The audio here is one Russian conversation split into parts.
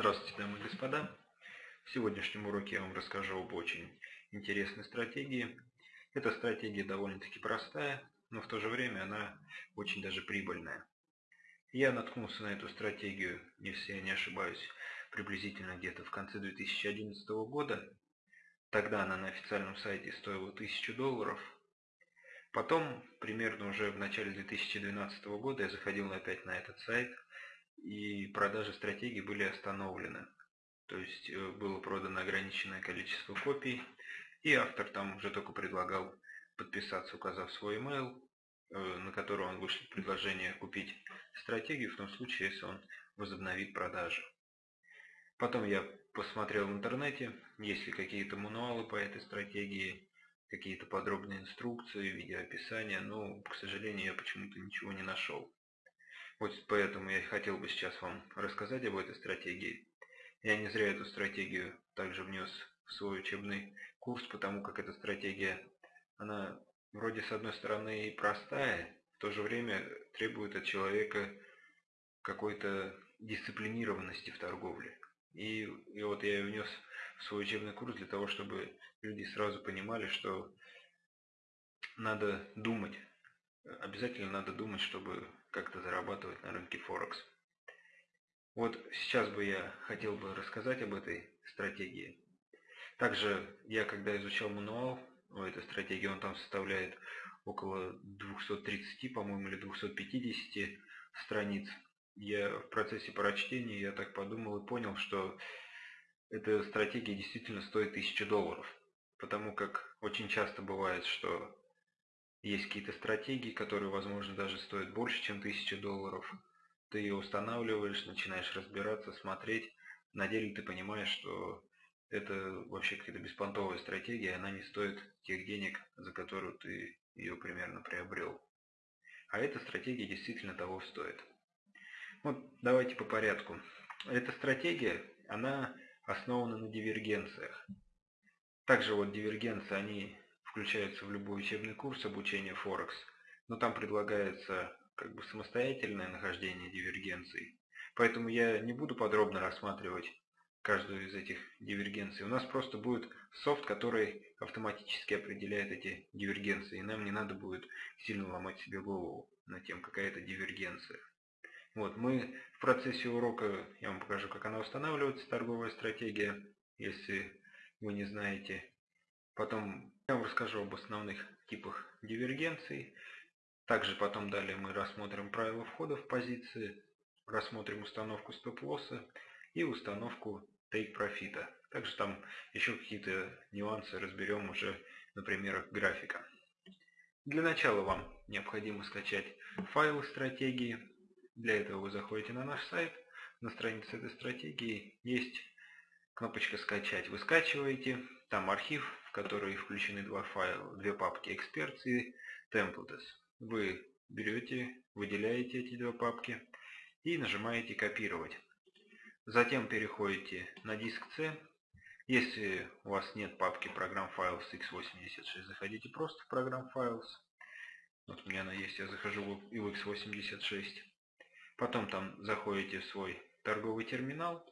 Здравствуйте, дамы и господа. В сегодняшнем уроке я вам расскажу об очень интересной стратегии. Эта стратегия довольно-таки простая, но в то же время она очень даже прибыльная. Я наткнулся на эту стратегию, если я не ошибаюсь, приблизительно где-то в конце 2011 года. Тогда она на официальном сайте стоила 1000 долларов. Потом, примерно уже в начале 2012 года, я заходил опять на этот сайт – и продажи стратегии были остановлены. То есть э, было продано ограниченное количество копий, и автор там уже только предлагал подписаться, указав свой email, э, на который он вышлет предложение купить стратегию в том случае, если он возобновит продажи. Потом я посмотрел в интернете, есть ли какие-то мануалы по этой стратегии, какие-то подробные инструкции, видеоописания, но, к сожалению, я почему-то ничего не нашел. Вот поэтому я хотел бы сейчас вам рассказать об этой стратегии. Я не зря эту стратегию также внес в свой учебный курс, потому как эта стратегия, она вроде с одной стороны и простая, в то же время требует от человека какой-то дисциплинированности в торговле. И, и вот я ее внес в свой учебный курс для того, чтобы люди сразу понимали, что надо думать. Обязательно надо думать, чтобы как-то зарабатывать на рынке Форекс. Вот сейчас бы я хотел бы рассказать об этой стратегии. Также я когда изучал мануал у этой стратегии, он там составляет около 230, по-моему, или 250 страниц. Я в процессе прочтения, я так подумал и понял, что эта стратегия действительно стоит 1000 долларов. Потому как очень часто бывает, что есть какие-то стратегии, которые, возможно, даже стоят больше, чем 1000 долларов. Ты ее устанавливаешь, начинаешь разбираться, смотреть. На деле ты понимаешь, что это вообще какая-то беспонтовая стратегия, она не стоит тех денег, за которую ты ее примерно приобрел. А эта стратегия действительно того стоит. Вот давайте по порядку. Эта стратегия, она основана на дивергенциях. Также вот дивергенции, они включается в любой учебный курс обучения Форекс, но там предлагается как бы самостоятельное нахождение дивергенций. Поэтому я не буду подробно рассматривать каждую из этих дивергенций. У нас просто будет софт, который автоматически определяет эти дивергенции, и нам не надо будет сильно ломать себе голову над тем, какая это дивергенция. Вот, мы в процессе урока, я вам покажу, как она устанавливается, торговая стратегия, если вы не знаете. Потом я вам расскажу об основных типах дивергенций. Также потом далее мы рассмотрим правила входа в позиции, рассмотрим установку стоп-лосса и установку тейк-профита. Также там еще какие-то нюансы разберем уже на примерах графика. Для начала вам необходимо скачать файлы стратегии. Для этого вы заходите на наш сайт. На странице этой стратегии есть кнопочка «Скачать». Вы скачиваете, там архив, в который включены два файла, две папки Experts и Templates. Вы берете, выделяете эти две папки и нажимаете «Копировать». Затем переходите на диск C. Если у вас нет папки программ Files x86, заходите просто в программ Files. Вот у меня она есть, я захожу и в x86. Потом там заходите в свой торговый терминал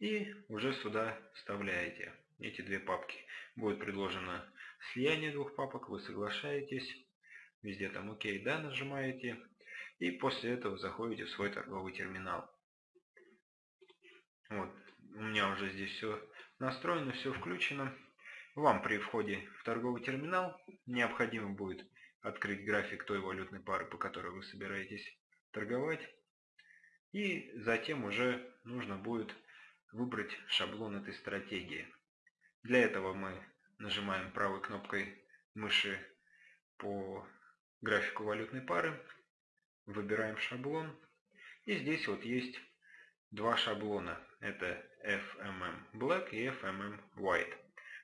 и уже сюда вставляете эти две папки. Будет предложено слияние двух папок, вы соглашаетесь, везде там ОК, да, нажимаете, и после этого заходите в свой торговый терминал. Вот, у меня уже здесь все настроено, все включено. Вам при входе в торговый терминал необходимо будет открыть график той валютной пары, по которой вы собираетесь торговать. И затем уже нужно будет выбрать шаблон этой стратегии. Для этого мы нажимаем правой кнопкой мыши по графику валютной пары, выбираем шаблон. И здесь вот есть два шаблона. Это FMM Black и FMM White.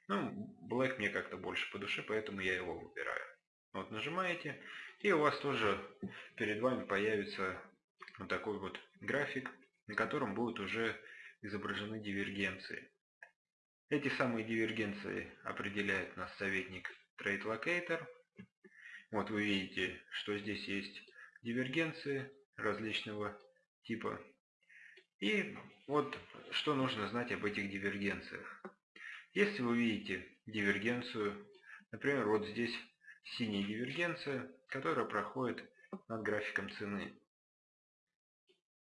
Ну, Black мне как-то больше по душе, поэтому я его выбираю. Вот нажимаете, и у вас тоже перед вами появится вот такой вот график, на котором будут уже изображены дивергенции. Эти самые дивергенции определяет нас советник Trade Locator. Вот вы видите, что здесь есть дивергенции различного типа. И вот что нужно знать об этих дивергенциях. Если вы видите дивергенцию, например, вот здесь синяя дивергенция, которая проходит над графиком цены.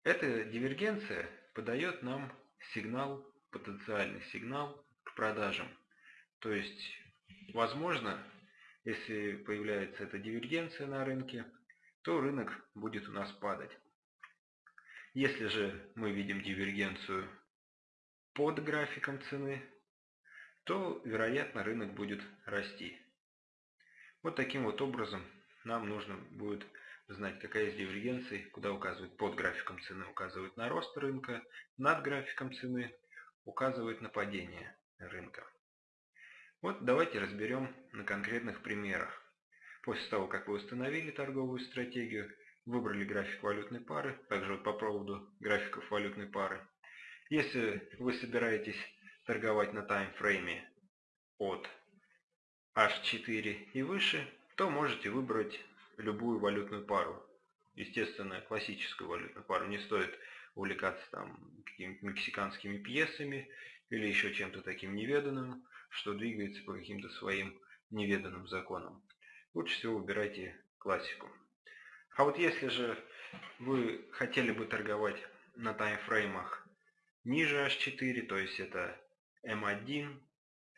Эта дивергенция подает нам сигнал, потенциальный сигнал продажам. То есть, возможно, если появляется эта дивергенция на рынке, то рынок будет у нас падать. Если же мы видим дивергенцию под графиком цены, то, вероятно, рынок будет расти. Вот таким вот образом нам нужно будет знать, какая из дивергенций, куда указывает под графиком цены, указывает на рост рынка, над графиком цены указывает на падение рынка. Вот давайте разберем на конкретных примерах. После того, как вы установили торговую стратегию, выбрали график валютной пары, также вот по поводу графиков валютной пары. Если вы собираетесь торговать на таймфрейме от H4 и выше, то можете выбрать любую валютную пару. Естественно, классическую валютную пару. Не стоит увлекаться там какими-то мексиканскими пьесами или еще чем-то таким неведанным, что двигается по каким-то своим неведанным законам. Лучше всего выбирайте классику. А вот если же вы хотели бы торговать на таймфреймах ниже H4, то есть это M1,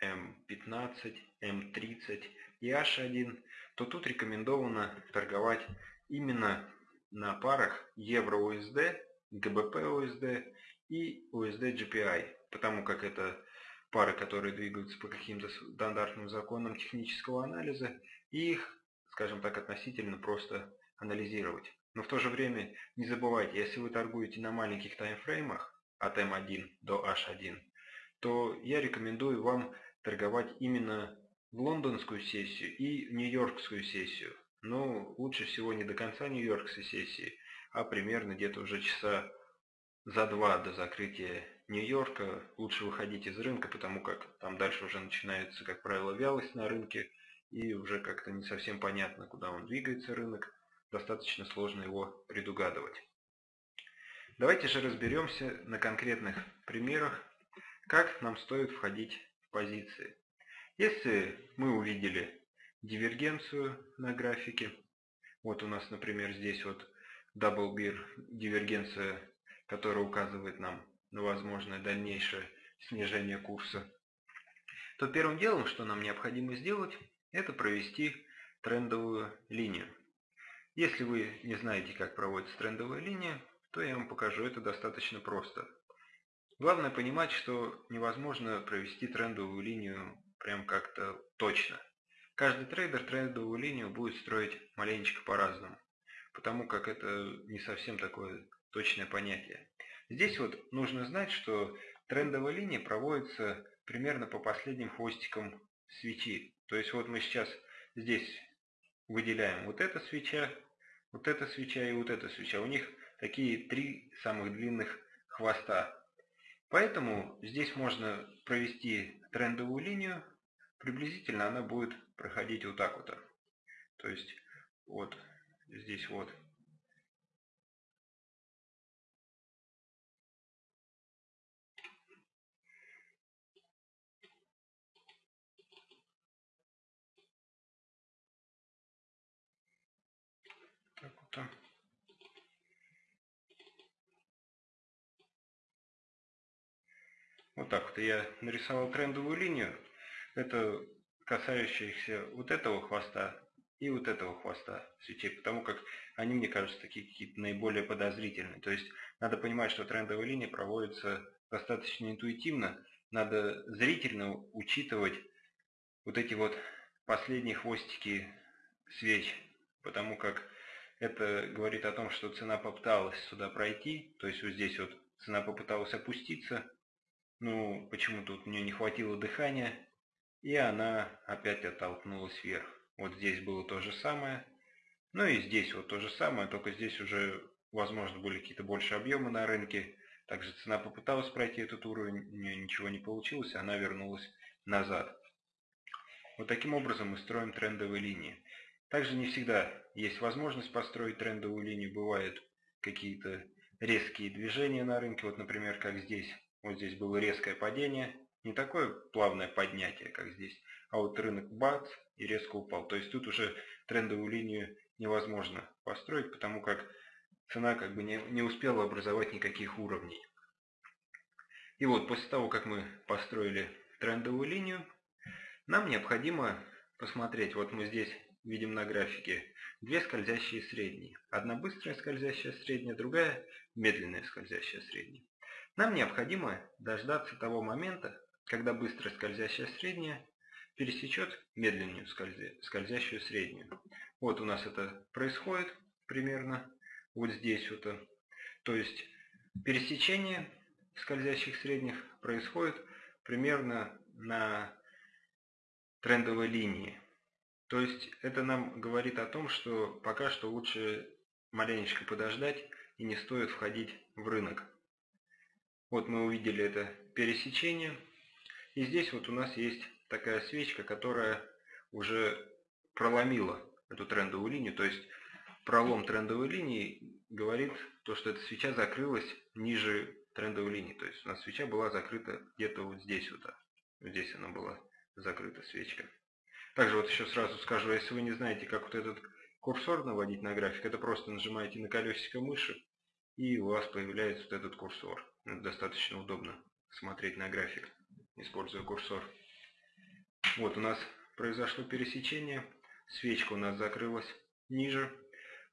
M15, M30 и H1, то тут рекомендовано торговать именно на парах евро-USD, GBP-USD и USD-GPI, потому как это пары, которые двигаются по каким-то стандартным законам технического анализа, и их, скажем так, относительно просто анализировать. Но в то же время не забывайте, если вы торгуете на маленьких таймфреймах от M1 до H1, то я рекомендую вам торговать именно в лондонскую сессию и нью-йоркскую сессию. Но лучше всего не до конца нью-йоркской сессии, а примерно где-то уже часа за два до закрытия Нью-Йорка лучше выходить из рынка, потому как там дальше уже начинается, как правило, вялость на рынке, и уже как-то не совсем понятно, куда он двигается рынок, достаточно сложно его предугадывать. Давайте же разберемся на конкретных примерах, как нам стоит входить в позиции. Если мы увидели дивергенцию на графике, вот у нас, например, здесь вот Double Beer дивергенция, которая указывает нам на возможное дальнейшее снижение курса, то первым делом, что нам необходимо сделать, это провести трендовую линию. Если вы не знаете, как проводится трендовая линия, то я вам покажу это достаточно просто. Главное понимать, что невозможно провести трендовую линию прям как-то точно. Каждый трейдер трендовую линию будет строить маленечко по-разному, потому как это не совсем такое точное понятие. Здесь вот нужно знать, что трендовая линия проводится примерно по последним хвостикам свечи. То есть вот мы сейчас здесь выделяем вот эта свеча, вот эта свеча и вот эта свеча. У них такие три самых длинных хвоста. Поэтому здесь можно провести трендовую линию, приблизительно она будет проходить вот так вот. То есть вот здесь вот. Вот так вот я нарисовал трендовую линию. Это касающаяся вот этого хвоста и вот этого хвоста свечей, потому как они, мне кажется, такие какие-то наиболее подозрительные. То есть надо понимать, что трендовая линия проводится достаточно интуитивно. Надо зрительно учитывать вот эти вот последние хвостики свеч, потому как это говорит о том, что цена попыталась сюда пройти, то есть вот здесь вот цена попыталась опуститься, ну, почему-то у нее не хватило дыхания, и она опять оттолкнулась вверх. Вот здесь было то же самое. Ну и здесь вот то же самое, только здесь уже, возможно, были какие-то больше объемы на рынке. Также цена попыталась пройти этот уровень, у нее ничего не получилось, она вернулась назад. Вот таким образом мы строим трендовые линии. Также не всегда есть возможность построить трендовую линию, бывают какие-то резкие движения на рынке. Вот, например, как здесь. Вот здесь было резкое падение. Не такое плавное поднятие, как здесь. А вот рынок бац и резко упал. То есть тут уже трендовую линию невозможно построить, потому как цена как бы не, не успела образовать никаких уровней. И вот после того, как мы построили трендовую линию, нам необходимо посмотреть, вот мы здесь видим на графике две скользящие средние. Одна быстрая скользящая средняя, другая медленная скользящая средняя. Нам необходимо дождаться того момента, когда быстрая скользящая средняя пересечет медленную скользящую среднюю. Вот у нас это происходит примерно вот здесь вот. То есть пересечение скользящих средних происходит примерно на трендовой линии. То есть это нам говорит о том, что пока что лучше маленечко подождать и не стоит входить в рынок. Вот мы увидели это пересечение. И здесь вот у нас есть такая свечка, которая уже проломила эту трендовую линию. То есть пролом трендовой линии говорит то, что эта свеча закрылась ниже трендовой линии. То есть у нас свеча была закрыта где-то вот здесь вот. Здесь она была закрыта свечка. Также вот еще сразу скажу, если вы не знаете, как вот этот курсор наводить на график, это просто нажимаете на колесико мыши, и у вас появляется вот этот курсор. Это достаточно удобно смотреть на график, используя курсор. Вот у нас произошло пересечение, свечка у нас закрылась ниже.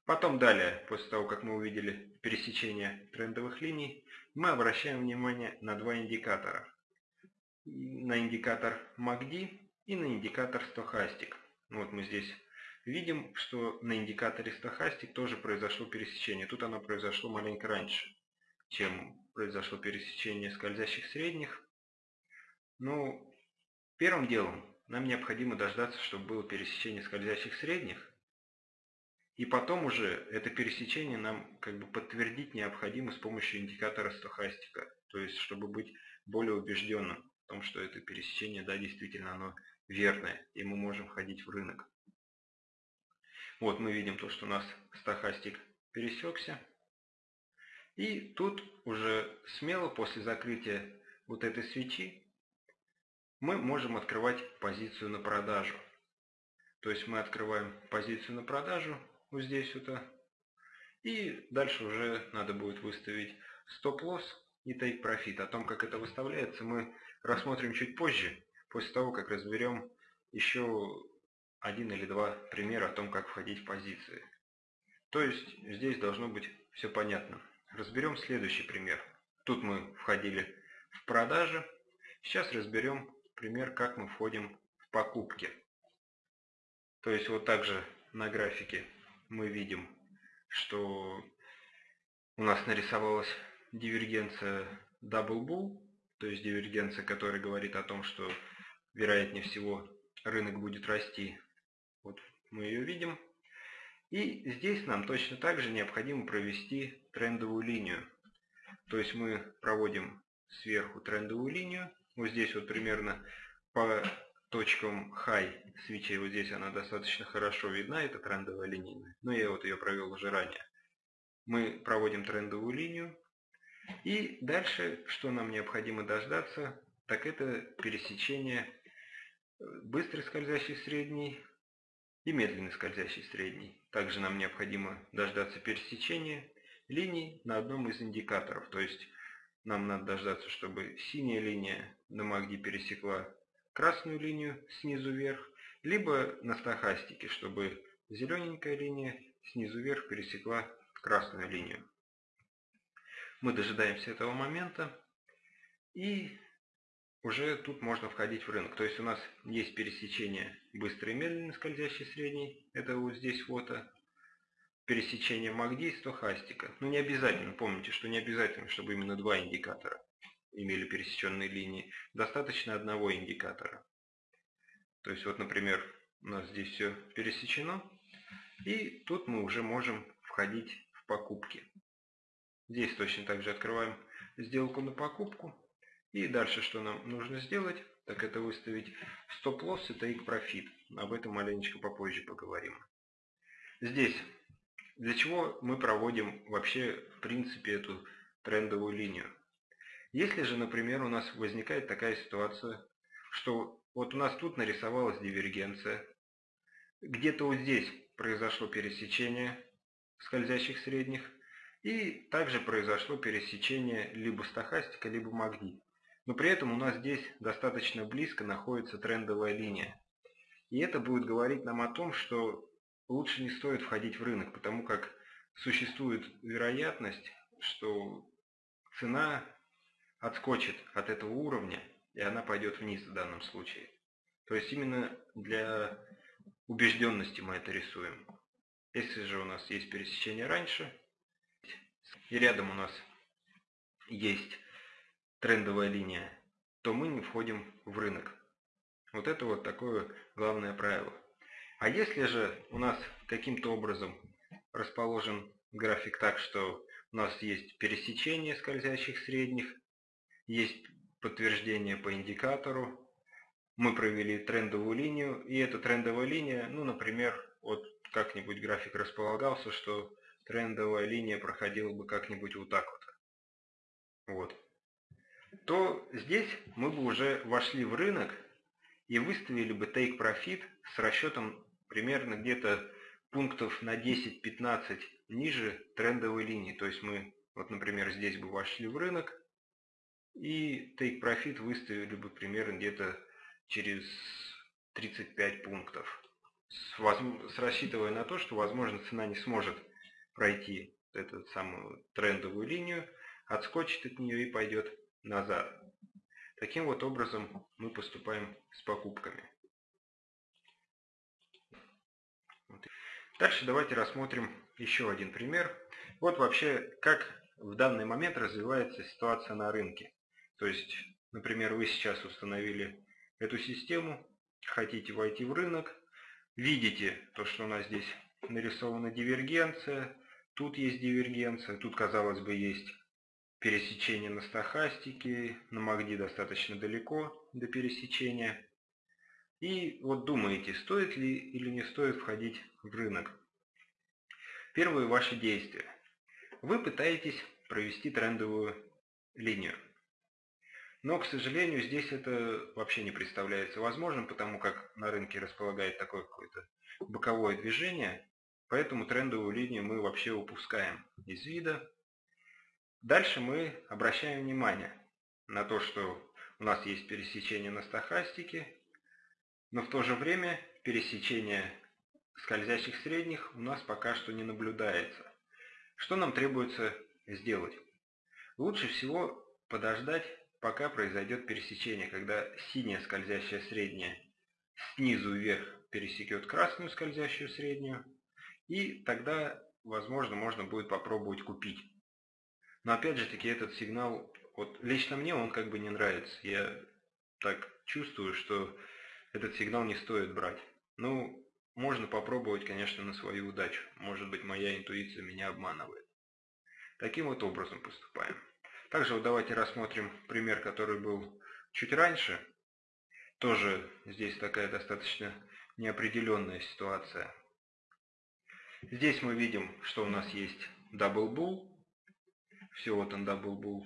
Потом далее, после того, как мы увидели пересечение трендовых линий, мы обращаем внимание на два индикатора. На индикатор MACD и на индикатор стохастик. Вот мы здесь видим, что на индикаторе стохастик тоже произошло пересечение. Тут оно произошло маленько раньше, чем произошло пересечение скользящих средних. Ну, первым делом нам необходимо дождаться, чтобы было пересечение скользящих средних. И потом уже это пересечение нам как бы подтвердить необходимо с помощью индикатора стохастика. То есть, чтобы быть более убежденным в том, что это пересечение, да, действительно оно верное, и мы можем входить в рынок. Вот мы видим то, что у нас стахастик пересекся. И тут уже смело после закрытия вот этой свечи мы можем открывать позицию на продажу. То есть мы открываем позицию на продажу вот здесь вот. И дальше уже надо будет выставить стоп-лосс и profit. О том, как это выставляется, мы рассмотрим чуть позже после того, как разберем еще один или два примера о том, как входить в позиции. То есть здесь должно быть все понятно. Разберем следующий пример. Тут мы входили в продажи. Сейчас разберем пример, как мы входим в покупки. То есть вот также на графике мы видим, что у нас нарисовалась дивергенция Double Bull, то есть дивергенция, которая говорит о том, что вероятнее всего рынок будет расти. Вот мы ее видим. И здесь нам точно так же необходимо провести трендовую линию. То есть мы проводим сверху трендовую линию. Вот здесь вот примерно по точкам high свечей, вот здесь она достаточно хорошо видна, это трендовая линия. Но я вот ее провел уже ранее. Мы проводим трендовую линию. И дальше, что нам необходимо дождаться, так это пересечение быстрый скользящий средний и медленный скользящий средний. Также нам необходимо дождаться пересечения линий на одном из индикаторов. То есть нам надо дождаться, чтобы синяя линия на МАГДИ пересекла красную линию снизу вверх, либо на стахастике, чтобы зелененькая линия снизу вверх пересекла красную линию. Мы дожидаемся этого момента и уже тут можно входить в рынок. То есть у нас есть пересечение быстрый и медленный скользящий средний, это вот здесь вот, а. пересечение MACD и стохастика. Но не обязательно, помните, что не обязательно, чтобы именно два индикатора имели пересеченные линии. Достаточно одного индикатора. То есть вот, например, у нас здесь все пересечено, и тут мы уже можем входить в покупки. Здесь точно так же открываем сделку на покупку. И дальше что нам нужно сделать, так это выставить стоп-лосс и profit. Об этом маленечко попозже поговорим. Здесь Для чего мы проводим вообще в принципе эту трендовую линию? Если же, например, у нас возникает такая ситуация, что вот у нас тут нарисовалась дивергенция, где-то вот здесь произошло пересечение скользящих средних, и также произошло пересечение либо стахастика, либо магнит. Но при этом у нас здесь достаточно близко находится трендовая линия. И это будет говорить нам о том, что лучше не стоит входить в рынок, потому как существует вероятность, что цена отскочит от этого уровня, и она пойдет вниз в данном случае. То есть именно для убежденности мы это рисуем. Если же у нас есть пересечение раньше, и рядом у нас есть трендовая линия, то мы не входим в рынок. Вот это вот такое главное правило. А если же у нас каким-то образом расположен график так, что у нас есть пересечение скользящих средних, есть подтверждение по индикатору, мы провели трендовую линию, и эта трендовая линия, ну, например, вот как-нибудь график располагался, что трендовая линия проходила бы как-нибудь вот так вот. Вот. То здесь мы бы уже вошли в рынок и выставили бы take profit с расчетом примерно где-то пунктов на 10-15 ниже трендовой линии. То есть мы, вот, например, здесь бы вошли в рынок и take profit выставили бы примерно где-то через 35 пунктов. С, с рассчитывая на то, что, возможно, цена не сможет пройти эту самую трендовую линию, отскочит от нее и пойдет назад. Таким вот образом мы поступаем с покупками. Дальше давайте рассмотрим еще один пример. Вот вообще, как в данный момент развивается ситуация на рынке. То есть, например, вы сейчас установили эту систему, хотите войти в рынок, видите то, что у нас здесь нарисована дивергенция, тут есть дивергенция, тут, казалось бы, есть пересечение на стахастике, на МАГДИ достаточно далеко до пересечения. И вот думаете, стоит ли или не стоит входить в рынок. Первые ваши действия. Вы пытаетесь провести трендовую линию. Но, к сожалению, здесь это вообще не представляется возможным, потому как на рынке располагает такое какое-то боковое движение, поэтому трендовую линию мы вообще упускаем из вида. Дальше мы обращаем внимание на то, что у нас есть пересечение на стахастике, но в то же время пересечение скользящих средних у нас пока что не наблюдается. Что нам требуется сделать? Лучше всего подождать, пока произойдет пересечение, когда синяя скользящая средняя снизу вверх пересекет красную скользящую среднюю, и тогда, возможно, можно будет попробовать купить. Но опять же таки этот сигнал, вот лично мне он как бы не нравится. Я так чувствую, что этот сигнал не стоит брать. Ну, можно попробовать, конечно, на свою удачу. Может быть, моя интуиция меня обманывает. Таким вот образом поступаем. Также вот давайте рассмотрим пример, который был чуть раньше. Тоже здесь такая достаточно неопределенная ситуация. Здесь мы видим, что у нас есть double bull, все, вот он double bull.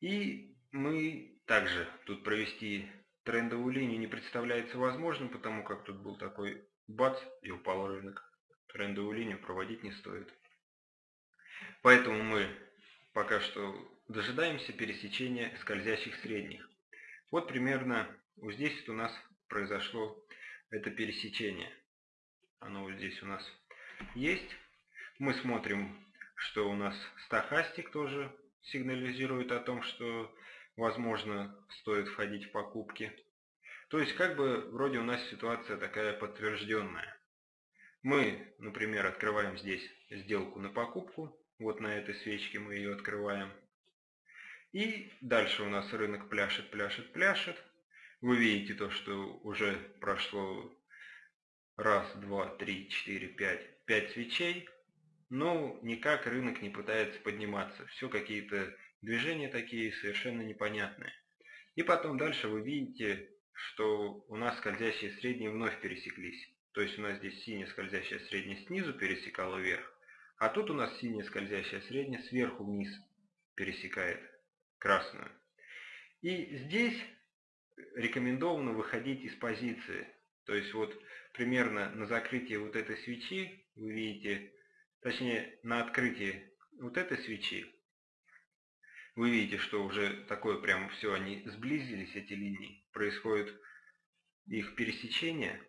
И мы также тут провести трендовую линию не представляется возможным, потому как тут был такой бац и упал рынок. Трендовую линию проводить не стоит. Поэтому мы пока что дожидаемся пересечения скользящих средних. Вот примерно вот здесь у нас произошло это пересечение. Оно вот здесь у нас есть. Мы смотрим что у нас стахастик тоже сигнализирует о том, что возможно стоит входить в покупки. То есть как бы вроде у нас ситуация такая подтвержденная. Мы, например, открываем здесь сделку на покупку. Вот на этой свечке мы ее открываем. И дальше у нас рынок пляшет, пляшет, пляшет. Вы видите то, что уже прошло раз, два, три, четыре, пять, пять свечей но никак рынок не пытается подниматься. Все какие-то движения такие совершенно непонятные. И потом дальше вы видите, что у нас скользящие средние вновь пересеклись. То есть у нас здесь синяя скользящая средняя снизу пересекала вверх, а тут у нас синяя скользящая средняя сверху вниз пересекает красную. И здесь рекомендовано выходить из позиции. То есть вот примерно на закрытии вот этой свечи вы видите, точнее на открытии вот этой свечи, вы видите, что уже такое прям все, они сблизились, эти линии, происходит их пересечение,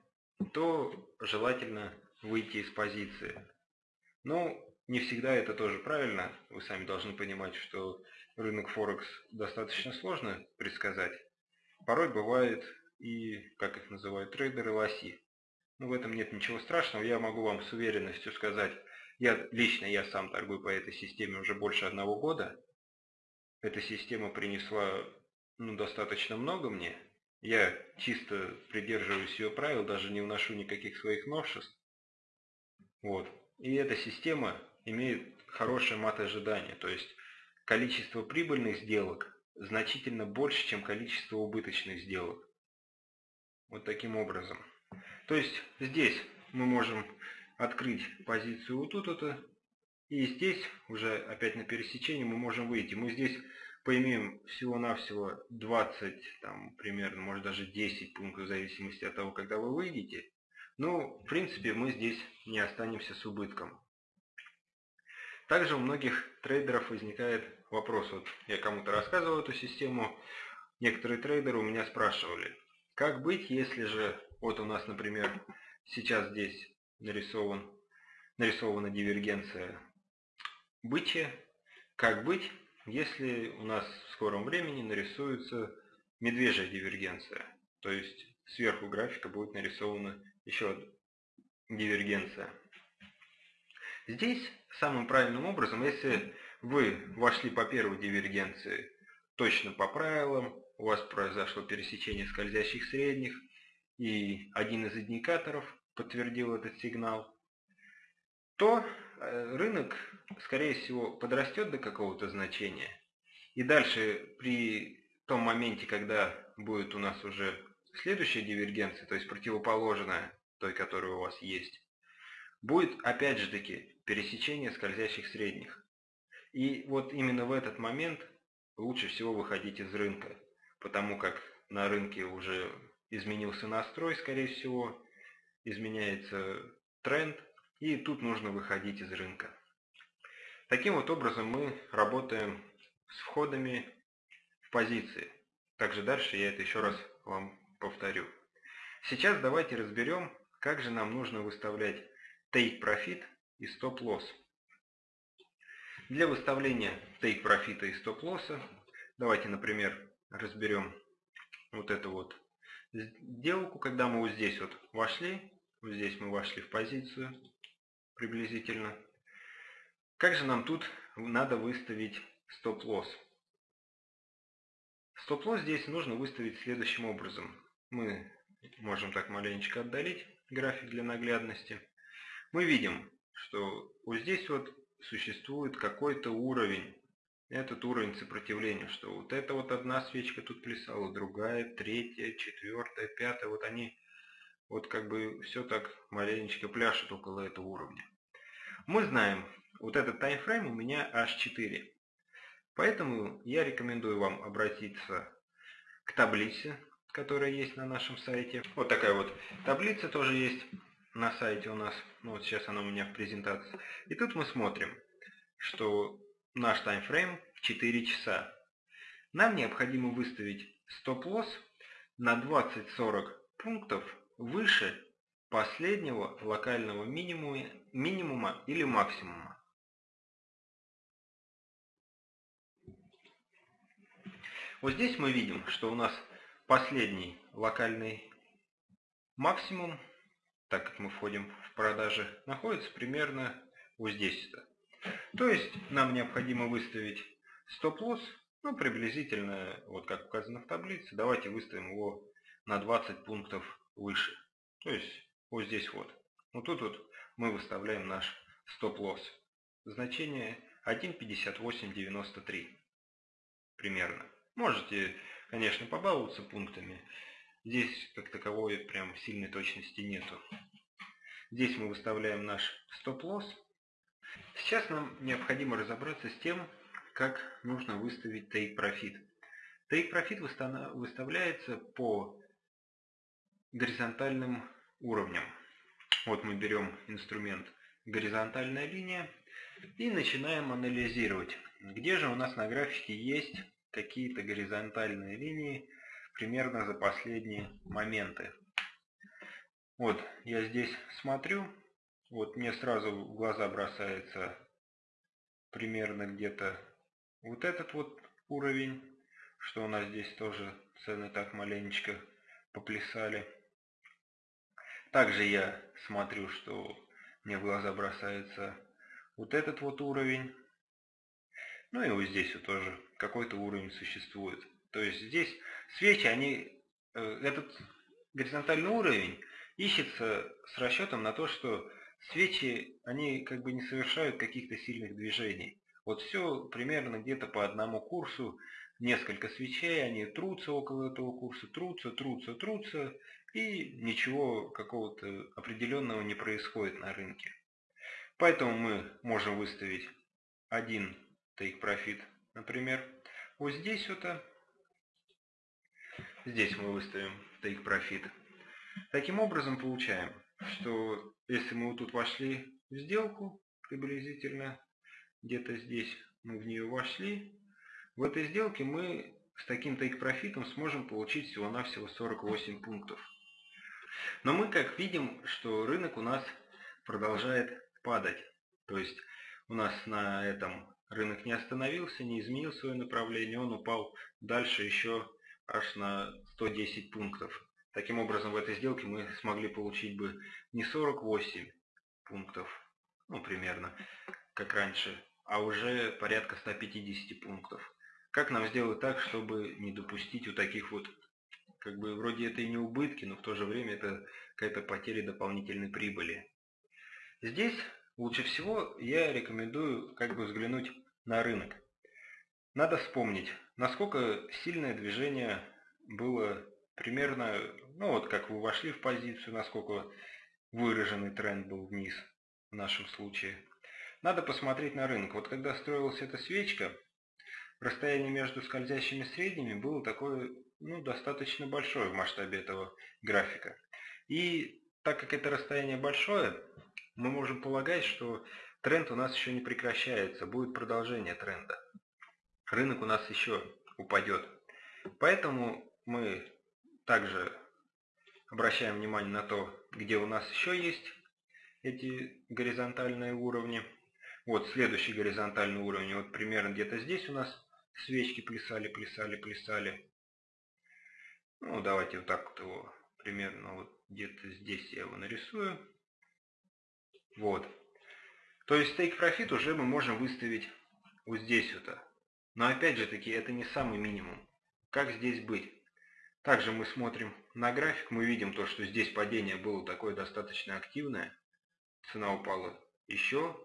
то желательно выйти из позиции. Но не всегда это тоже правильно. Вы сами должны понимать, что рынок Форекс достаточно сложно предсказать. Порой бывает и, как их называют трейдеры, лоси. Но в этом нет ничего страшного. Я могу вам с уверенностью сказать, я лично я сам торгую по этой системе уже больше одного года. Эта система принесла ну, достаточно много мне. Я чисто придерживаюсь ее правил, даже не вношу никаких своих новшеств. Вот. И эта система имеет хорошее мат ожидания, то есть количество прибыльных сделок значительно больше, чем количество убыточных сделок. Вот таким образом. То есть здесь мы можем открыть позицию вот тут это, и здесь уже опять на пересечении мы можем выйти. Мы здесь поимеем всего-навсего 20, там примерно, может даже 10 пунктов в зависимости от того, когда вы выйдете. Но в принципе мы здесь не останемся с убытком. Также у многих трейдеров возникает вопрос, вот я кому-то рассказывал эту систему, некоторые трейдеры у меня спрашивали, как быть, если же, вот у нас, например, сейчас здесь нарисован, нарисована дивергенция бычья, как быть, если у нас в скором времени нарисуется медвежья дивергенция, то есть сверху графика будет нарисована еще дивергенция. Здесь самым правильным образом, если вы вошли по первой дивергенции точно по правилам, у вас произошло пересечение скользящих средних, и один из индикаторов подтвердил этот сигнал, то э, рынок, скорее всего, подрастет до какого-то значения. И дальше при том моменте, когда будет у нас уже следующая дивергенция, то есть противоположная той, которая у вас есть, будет опять же таки пересечение скользящих средних. И вот именно в этот момент лучше всего выходить из рынка, потому как на рынке уже изменился настрой, скорее всего, изменяется тренд, и тут нужно выходить из рынка. Таким вот образом мы работаем с входами в позиции. Также дальше я это еще раз вам повторю. Сейчас давайте разберем, как же нам нужно выставлять take profit и стоп-лосс. Для выставления take профита и стоп-лосса давайте, например, разберем вот эту вот сделку, когда мы вот здесь вот вошли, здесь мы вошли в позицию приблизительно. Как же нам тут надо выставить стоп-лосс? Стоп-лосс здесь нужно выставить следующим образом. Мы можем так маленечко отдалить график для наглядности. Мы видим, что вот здесь вот существует какой-то уровень. Этот уровень сопротивления, что вот эта вот одна свечка тут плясала, другая, третья, четвертая, пятая, вот они вот как бы все так маленечко пляшут около этого уровня. Мы знаем, вот этот таймфрейм у меня H4. Поэтому я рекомендую вам обратиться к таблице, которая есть на нашем сайте. Вот такая вот таблица тоже есть на сайте у нас. Ну, вот сейчас она у меня в презентации. И тут мы смотрим, что наш таймфрейм 4 часа. Нам необходимо выставить стоп-лосс на 20-40 пунктов выше последнего локального минимума, минимума или максимума. Вот здесь мы видим, что у нас последний локальный максимум так как мы входим в продажи, находится примерно вот здесь. -то. Есть нам необходимо выставить стоп-лосс, ну приблизительно, вот как указано в таблице, давайте выставим его на 20 пунктов выше. То есть вот здесь вот. Вот тут вот мы выставляем наш стоп-лосс. Значение 1.5893 примерно. Можете, конечно, побаловаться пунктами, Здесь как таковой прям сильной точности нету. Здесь мы выставляем наш стоп-лосс. Сейчас нам необходимо разобраться с тем, как нужно выставить take profit. Take profit выставляется по горизонтальным уровням. Вот мы берем инструмент горизонтальная линия и начинаем анализировать, где же у нас на графике есть какие-то горизонтальные линии примерно за последние моменты. Вот я здесь смотрю, вот мне сразу в глаза бросается примерно где-то вот этот вот уровень, что у нас здесь тоже цены так маленечко поплясали. Также я смотрю, что мне в глаза бросается вот этот вот уровень. Ну и вот здесь вот тоже какой-то уровень существует. То есть здесь свечи, они, э, этот горизонтальный уровень ищется с расчетом на то, что свечи, они как бы не совершают каких-то сильных движений. Вот все примерно где-то по одному курсу, несколько свечей, они трутся около этого курса, трутся, трутся, трутся, и ничего какого-то определенного не происходит на рынке. Поэтому мы можем выставить один take profit, например, вот здесь вот, а, здесь мы выставим take profit. Таким образом получаем, что если мы вот тут вошли в сделку, приблизительно где-то здесь мы в нее вошли, в этой сделке мы с таким take профитом сможем получить всего-навсего 48 пунктов. Но мы как видим, что рынок у нас продолжает падать. То есть у нас на этом рынок не остановился, не изменил свое направление, он упал дальше еще аж на 110 пунктов. Таким образом, в этой сделке мы смогли получить бы не 48 пунктов, ну примерно, как раньше, а уже порядка 150 пунктов. Как нам сделать так, чтобы не допустить вот таких вот как бы вроде это и не убытки, но в то же время это какая-то потеря дополнительной прибыли. Здесь лучше всего я рекомендую как бы взглянуть на рынок. Надо вспомнить, насколько сильное движение было примерно, ну вот как вы вошли в позицию, насколько выраженный тренд был вниз в нашем случае. Надо посмотреть на рынок. Вот когда строилась эта свечка, расстояние между скользящими средними было такое ну, достаточно большое в масштабе этого графика. И так как это расстояние большое, мы можем полагать, что тренд у нас еще не прекращается, будет продолжение тренда. Рынок у нас еще упадет. Поэтому мы также обращаем внимание на то, где у нас еще есть эти горизонтальные уровни. Вот следующий горизонтальный уровень, вот примерно где-то здесь у нас свечки плясали, плясали, плясали. Ну, давайте вот так вот его примерно вот где-то здесь я его нарисую. Вот. То есть take profit уже мы можем выставить вот здесь вот. Но опять же таки, это не самый минимум. Как здесь быть? Также мы смотрим на график, мы видим то, что здесь падение было такое достаточно активное. Цена упала еще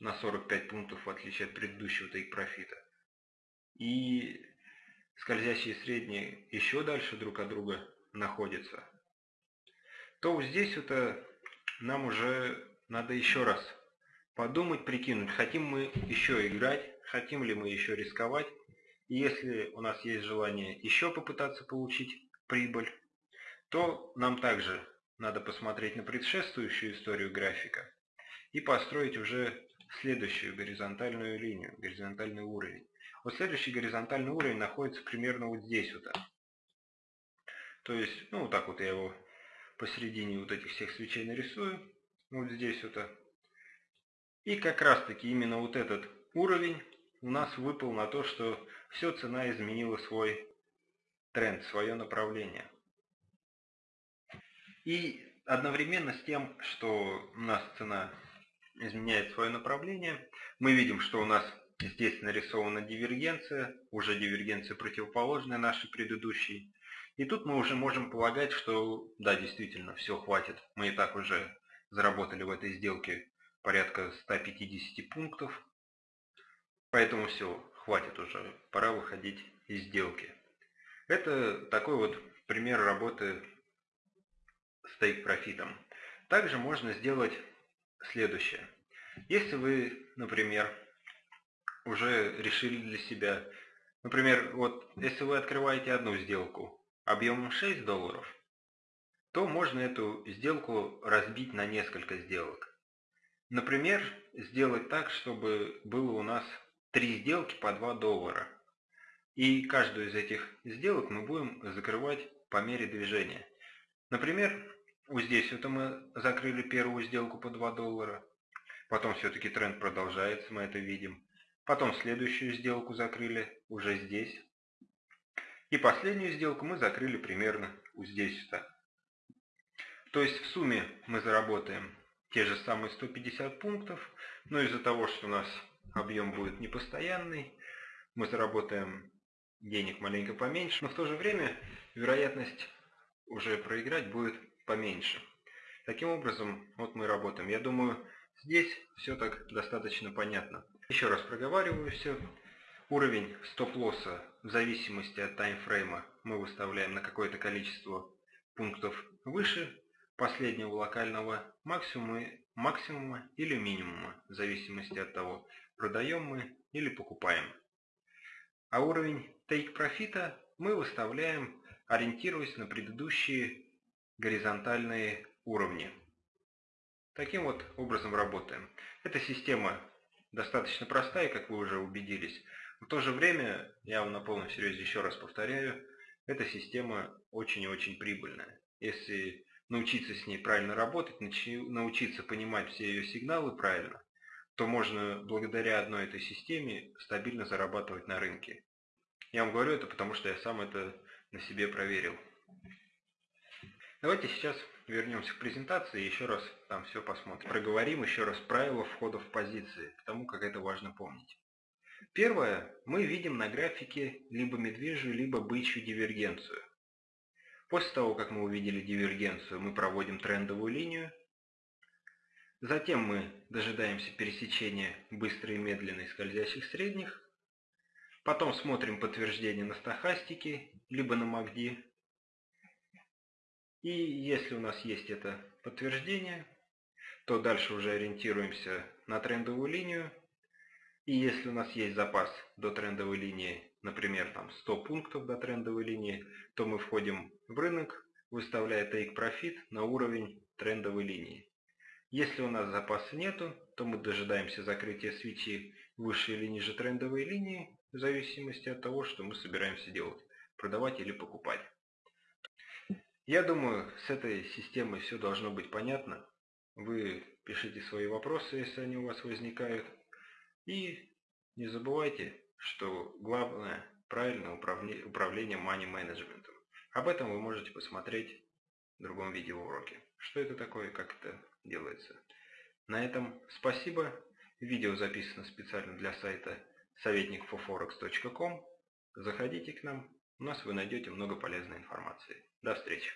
на 45 пунктов, в отличие от предыдущего take профита. И скользящие средние еще дальше друг от друга находятся, то вот здесь это нам уже надо еще раз подумать, прикинуть, хотим мы еще играть, хотим ли мы еще рисковать. И если у нас есть желание еще попытаться получить прибыль, то нам также надо посмотреть на предшествующую историю графика и построить уже следующую горизонтальную линию, горизонтальный уровень. Вот следующий горизонтальный уровень находится примерно вот здесь вот. То есть, ну вот так вот я его посередине вот этих всех свечей нарисую. Вот здесь вот. И как раз таки именно вот этот уровень у нас выпал на то, что все цена изменила свой тренд, свое направление. И одновременно с тем, что у нас цена изменяет свое направление, мы видим, что у нас Здесь нарисована дивергенция, уже дивергенция противоположная нашей предыдущей. И тут мы уже можем полагать, что да, действительно, все хватит. Мы и так уже заработали в этой сделке порядка 150 пунктов. Поэтому все, хватит уже, пора выходить из сделки. Это такой вот пример работы с тейк-профитом. Также можно сделать следующее. Если вы, например, уже решили для себя, например, вот если вы открываете одну сделку объемом 6 долларов, то можно эту сделку разбить на несколько сделок. Например, сделать так, чтобы было у нас три сделки по 2 доллара. И каждую из этих сделок мы будем закрывать по мере движения. Например, вот здесь вот мы закрыли первую сделку по 2 доллара. Потом все-таки тренд продолжается, мы это видим. Потом следующую сделку закрыли уже здесь. И последнюю сделку мы закрыли примерно вот здесь. -то. То есть в сумме мы заработаем те же самые 150 пунктов, но из-за того, что у нас объем будет непостоянный, мы заработаем денег маленько поменьше, но в то же время вероятность уже проиграть будет поменьше. Таким образом, вот мы работаем. Я думаю, здесь все так достаточно понятно. Еще раз проговариваю все. Уровень стоп-лосса в зависимости от таймфрейма мы выставляем на какое-то количество пунктов выше последнего локального максимума, максимума или минимума, в зависимости от того, продаем мы или покупаем. А уровень take профита мы выставляем, ориентируясь на предыдущие горизонтальные уровни. Таким вот образом работаем. Эта система достаточно простая, как вы уже убедились. В то же время, я вам на полном серьезе еще раз повторяю, эта система очень и очень прибыльная. Если научиться с ней правильно работать, научиться понимать все ее сигналы правильно, то можно благодаря одной этой системе стабильно зарабатывать на рынке. Я вам говорю это, потому что я сам это на себе проверил. Давайте сейчас вернемся к презентации еще раз там все посмотрим. Проговорим еще раз правила входа в позиции, потому как это важно помнить. Первое, мы видим на графике либо медвежью, либо бычью дивергенцию. После того, как мы увидели дивергенцию, мы проводим трендовую линию. Затем мы дожидаемся пересечения быстрой и медленной скользящих средних. Потом смотрим подтверждение на стахастике, либо на МАКДИ. И если у нас есть это подтверждение, то дальше уже ориентируемся на трендовую линию. И если у нас есть запас до трендовой линии например, там 100 пунктов до трендовой линии, то мы входим в рынок, выставляя take profit на уровень трендовой линии. Если у нас запаса нету, то мы дожидаемся закрытия свечи выше или ниже трендовой линии, в зависимости от того, что мы собираемся делать, продавать или покупать. Я думаю, с этой системой все должно быть понятно. Вы пишите свои вопросы, если они у вас возникают. И не забывайте что главное правильное управление money менеджментом. Об этом вы можете посмотреть в другом видеоуроке. Что это такое, как это делается. На этом спасибо. Видео записано специально для сайта советникfoforex.com. Заходите к нам, у нас вы найдете много полезной информации. До встречи!